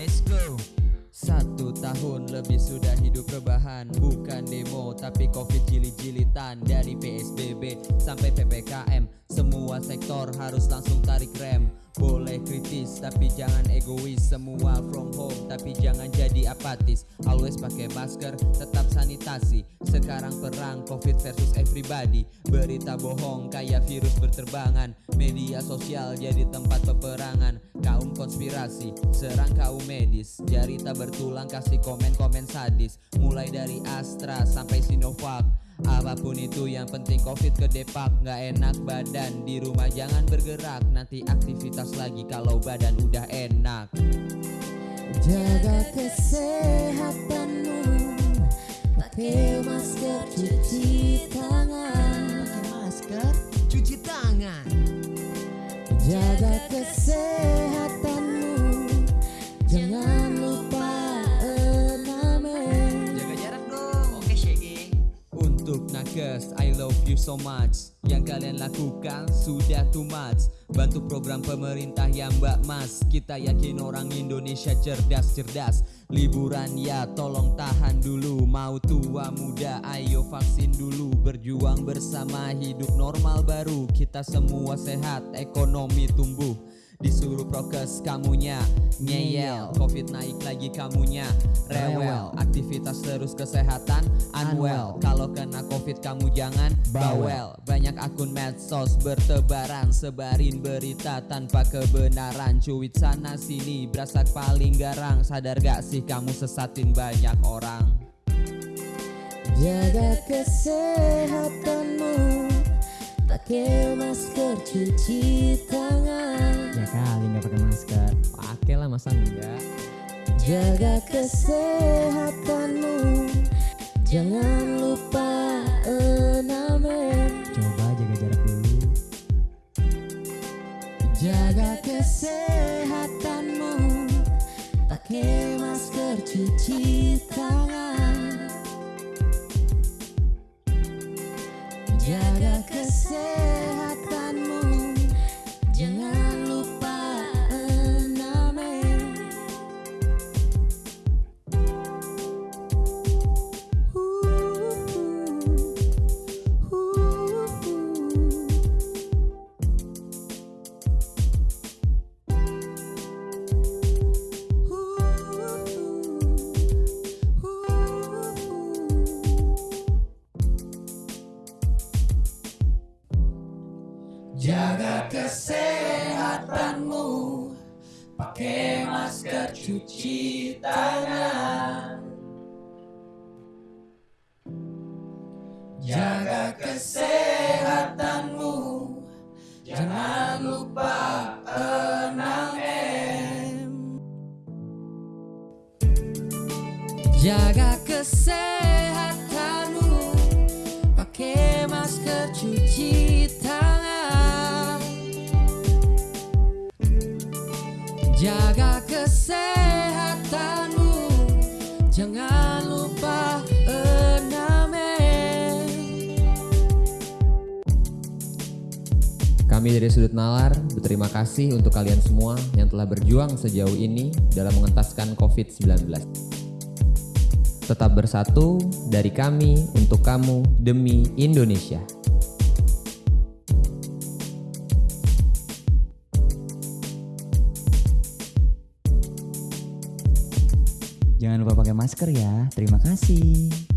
Let's go. Satu tahun lebih sudah hidup rebahan. Bukan demo tapi covid jilid-jilitan Dari PSBB sampai PPKM Semua sektor harus langsung tarik rem Boleh kritis tapi jangan egois. Semua from home tapi jangan jadi apatis. Always pakai masker tetap sanitasi. Sekarang perang covid versus everybody. Berita bohong kayak virus berterbangan. Media sosial jadi tempat peperangan. Kaum konspirasi serang kaum medis. Jari tak bertulang kasih komen-komen sadis. Mulai dari Astra sampai Sinovac Apa pun itu yang penting covid ke depak. Nggak enak badan. Di rumah jangan bergerak. Nanti aktivitas lagi kalau badan udah enak. Jaga kesehatanmu. Pakai masker cuci tangan. Pakai masker Cuci tangan. Jaga kesehatanmu love you so much. Yang kalian lakukan sudah too much. Bantu program pemerintah yang mbak mas. Kita yakin orang Indonesia cerdas-cerdas. Liburan ya tolong tahan dulu. Mau tua muda ayo vaksin dulu. Berjuang bersama hidup normal baru. Kita semua sehat, ekonomi tumbuh Disuruh prokes kamunya. Ngeyel Covid naik lagi kamunya. Rewel Aktivitas terus kesehatan. Unwell Kalau kena covid kamu jangan bawel. Banyak akun medsos bertebaran Sebarin berita tanpa kebenaran. Cuit sana sini berasa paling garang. Sadar gak sih kamu sesatin banyak orang? Jaga kesehatanmu. Pakai masker cuci tangan Ya kali nggak pakai masker. Pakai lah masa enggak Jaga kesehatanmu. Jangan lupa 6M Coba jaga jarak dulu. Jaga kesehatanmu. Pakai masker cuci tangan kesehatanmu. Pakai masker cuci tangan. Jaga kesehatanmu. Jangan lupa 6M Jaga kesehatanmu. Pakai masker cuci tangan Jangan lupa 6M Kami dari Sudut Nalar berterima kasih untuk kalian semua yang telah berjuang sejauh ini dalam mengentaskan COVID-19. Tetap bersatu dari kami untuk kamu demi Indonesia. Jangan lupa pakai masker ya. Terima kasih.